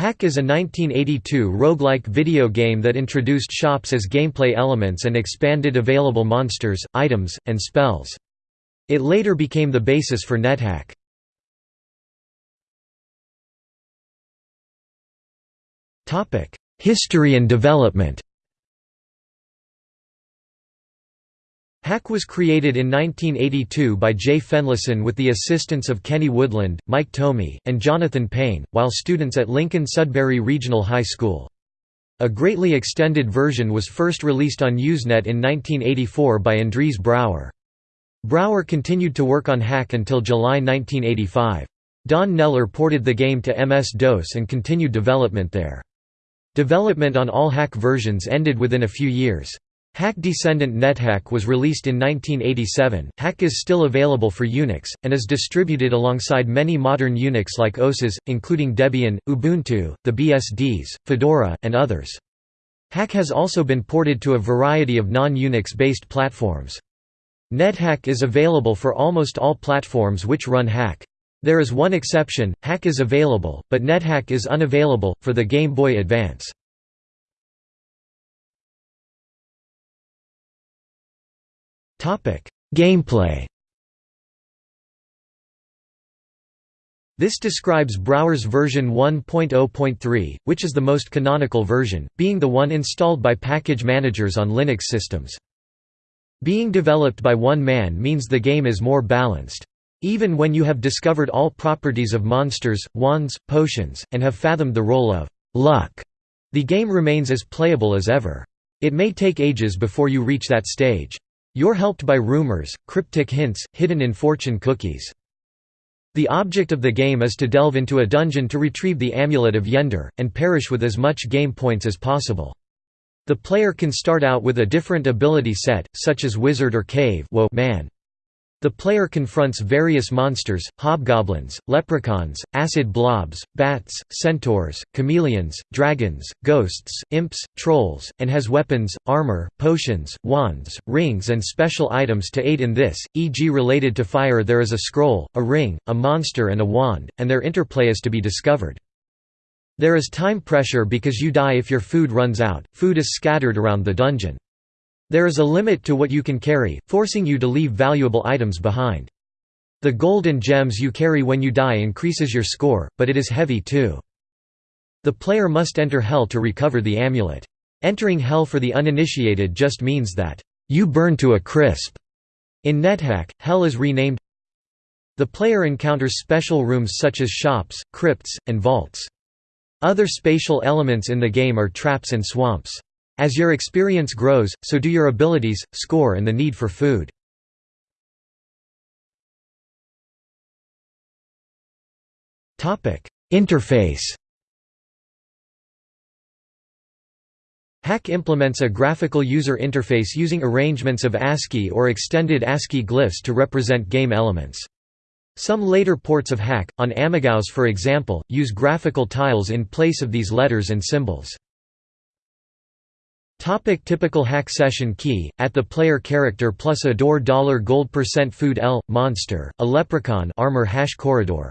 Hack is a 1982 roguelike video game that introduced shops as gameplay elements and expanded available monsters, items, and spells. It later became the basis for NetHack. History and development Hack was created in 1982 by Jay Fenlason with the assistance of Kenny Woodland, Mike Tomey, and Jonathan Payne, while students at Lincoln Sudbury Regional High School. A greatly extended version was first released on Usenet in 1984 by Andries Brouwer. Brouwer continued to work on Hack until July 1985. Don Kneller ported the game to MS-DOS and continued development there. Development on all Hack versions ended within a few years. Hack Descendant NetHack was released in 1987. Hack is still available for Unix, and is distributed alongside many modern Unix like OSes, including Debian, Ubuntu, the BSDs, Fedora, and others. Hack has also been ported to a variety of non-Unix based platforms. NetHack is available for almost all platforms which run Hack. There is one exception, Hack is available, but NetHack is unavailable, for the Game Boy Advance. Gameplay This describes Brouwer's version 1.0.3, which is the most canonical version, being the one installed by package managers on Linux systems. Being developed by one man means the game is more balanced. Even when you have discovered all properties of monsters, wands, potions, and have fathomed the role of luck, the game remains as playable as ever. It may take ages before you reach that stage. You're helped by rumors, cryptic hints, hidden in fortune cookies. The object of the game is to delve into a dungeon to retrieve the Amulet of Yendor, and perish with as much game points as possible. The player can start out with a different ability set, such as Wizard or Cave man. The player confronts various monsters, hobgoblins, leprechauns, acid blobs, bats, centaurs, chameleons, dragons, ghosts, imps, trolls, and has weapons, armor, potions, wands, rings and special items to aid in this, e.g. related to fire there is a scroll, a ring, a monster and a wand, and their interplay is to be discovered. There is time pressure because you die if your food runs out, food is scattered around the dungeon. There is a limit to what you can carry, forcing you to leave valuable items behind. The gold and gems you carry when you die increases your score, but it is heavy too. The player must enter Hell to recover the amulet. Entering Hell for the uninitiated just means that, you burn to a crisp. In NetHack, Hell is renamed The player encounters special rooms such as shops, crypts, and vaults. Other spatial elements in the game are traps and swamps. As your experience grows, so do your abilities, score and the need for food. Interface Hack implements a graphical user interface using arrangements of ASCII or extended ASCII glyphs to represent game elements. Some later ports of Hack, on AmigaOS for example, use graphical tiles in place of these letters and symbols. Topic typical hack session key, at the player character plus a door dollar gold percent food L, monster, a leprechaun armor hash corridor.